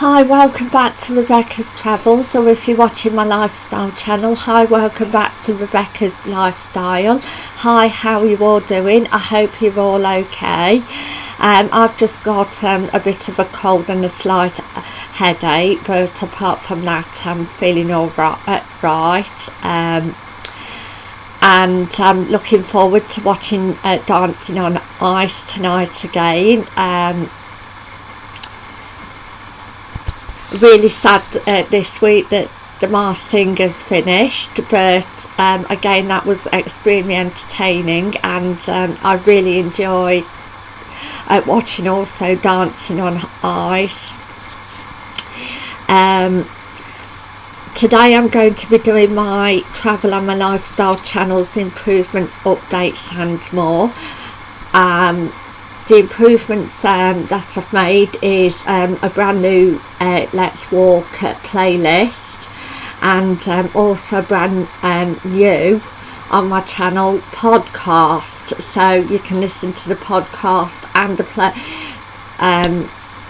Hi, welcome back to Rebecca's Travels, or if you're watching my lifestyle channel, hi, welcome back to Rebecca's Lifestyle. Hi, how are you all doing? I hope you're all okay. Um, I've just got um, a bit of a cold and a slight headache, but apart from that, I'm feeling all right. Uh, right. Um, and I'm looking forward to watching uh, Dancing on Ice tonight again. Um, really sad uh, this week that the Masked Singer's finished but um, again that was extremely entertaining and um, I really enjoyed uh, watching also Dancing on Ice. Um, today I'm going to be doing my travel and my lifestyle channels improvements updates and more. Um, the improvements um, that I've made is um, a brand new uh, Let's Walk playlist and um, also brand um, new on my channel podcast. So you can listen to the podcast and the play um,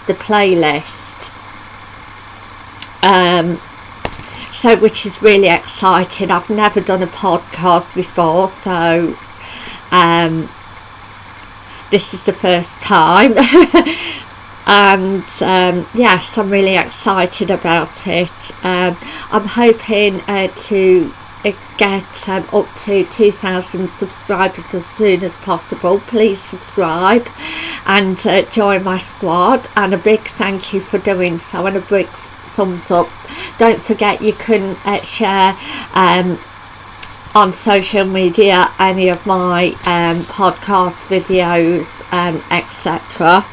the playlist. So which is really exciting. I've never done a podcast before so um, this is the first time. And um, yes I'm really excited about it. Um, I'm hoping uh, to uh, get um, up to 2,000 subscribers as soon as possible. Please subscribe and uh, join my squad. And a big thank you for doing so and a big thumbs up. Don't forget you can uh, share um, on social media any of my um, podcast videos um, etc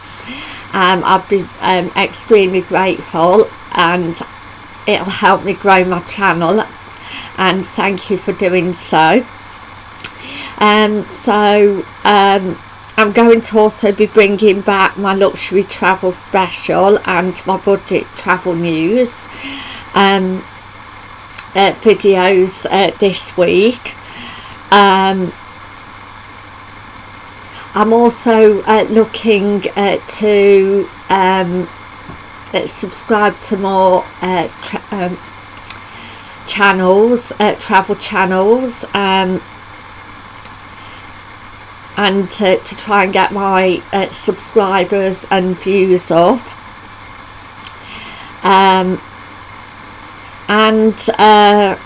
um, I'd be um, extremely grateful and it'll help me grow my channel and thank you for doing so. Um, so um, I'm going to also be bringing back my luxury travel special and my budget travel news. Um, uh, videos uh, this week. Um, I'm also uh, looking uh, to um, uh, subscribe to more uh, um, channels travel channels um, and to, to, try and get my subscribers and views up. Um, and uh,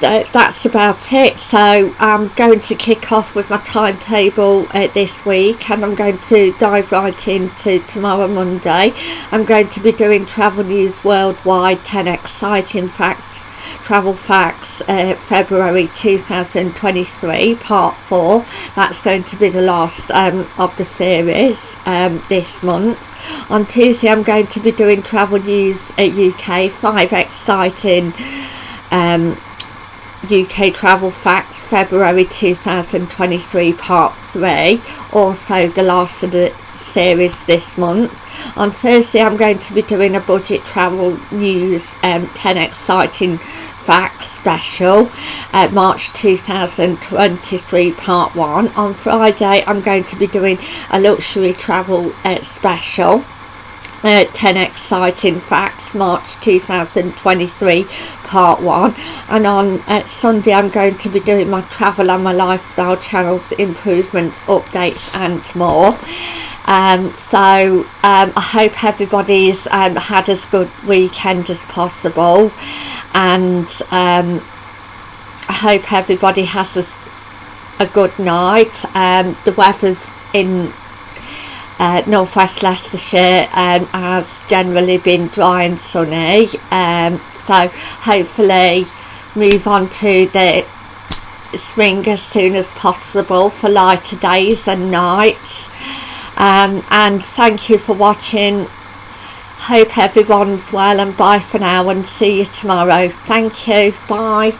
that's about it. So I'm going to kick off with my timetable uh, this week and I'm going to dive right into tomorrow Monday. I'm going to be doing travel news worldwide 10 exciting facts travel facts uh, February 2023 part 4 that's going to be the last um, of the series um, this month. On Tuesday I'm going to be doing travel news at UK 5 exciting um, UK travel facts February 2023 part 3 also the last of the series this month. On Thursday I'm going to be doing a budget travel news um, 10 exciting Facts special uh, March 2023 part 1 on Friday I'm going to be doing a luxury travel uh, special uh, 10 exciting facts March 2023 part 1 and on uh, Sunday I'm going to be doing my travel and my lifestyle channels improvements updates and more. Um, so um, I hope everybody's um, had as good weekend as possible and um, I hope everybody has a, a good night. Um, the weather's in uh, northwest Leicestershire um, has generally been dry and sunny. Um, so hopefully move on to the spring as soon as possible for lighter days and nights. Um, and thank you for watching hope everyone's well and bye for now and see you tomorrow. Thank you. Bye